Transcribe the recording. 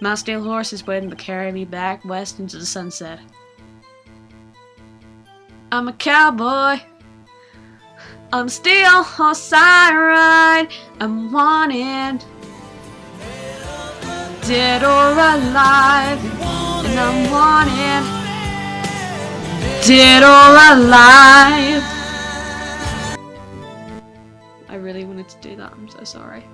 My steel horse is waiting to carry me back west into the sunset. I'm a cowboy. I'm steel horse I ride. I'm wanted. Dead or alive. And I'm wanted. Dead or alive. I really wanted to do that. I'm so sorry.